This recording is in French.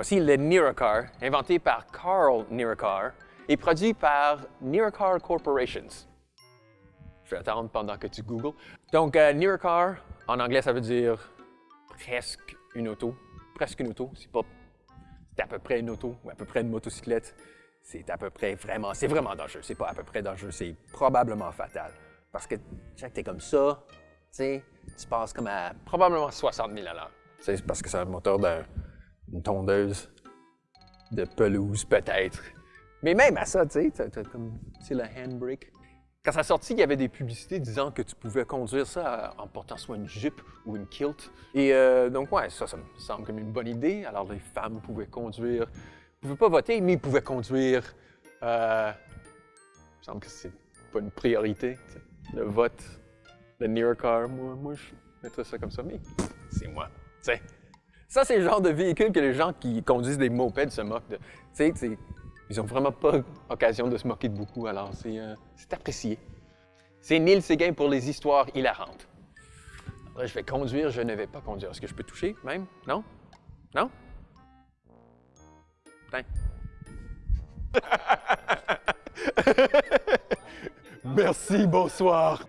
Voici le Niracar, inventé par Carl Niracar et produit par Niracar Corporations. Je vais attendre pendant que tu googles. Donc, euh, en anglais, ça veut dire presque une auto. Presque une auto. C'est pas c'est à peu près une auto ou à peu près une motocyclette. C'est à peu près vraiment, c'est vraiment dangereux. C'est pas à peu près dangereux, c'est probablement fatal. Parce que chaque t'es comme ça, tu sais, tu passes comme à probablement 60 000 à l'heure. C'est parce que c'est un moteur d'une tondeuse de pelouse, peut-être. Mais même à ça, tu sais, comme, le handbrake. Quand ça sorti, il y avait des publicités disant que tu pouvais conduire ça en portant soit une jupe ou une kilt. Et euh, donc, ouais, ça, ça me semble comme une bonne idée. Alors, les femmes pouvaient conduire, ne pouvaient pas voter, mais ils pouvaient conduire. Euh, il me semble que c'est pas une priorité, le vote, le near car. Moi, moi, je mettrais ça comme ça, mais c'est moi, tu sais. Ça, c'est le genre de véhicule que les gens qui conduisent des mopeds se moquent de. Tu sais, ils n'ont vraiment pas occasion de se moquer de beaucoup, alors c'est euh, apprécié. C'est Neil Séguin pour les histoires hilarantes. Après, je vais conduire, je ne vais pas conduire. Est-ce que je peux toucher même? Non? Non? Putain. Merci, bonsoir.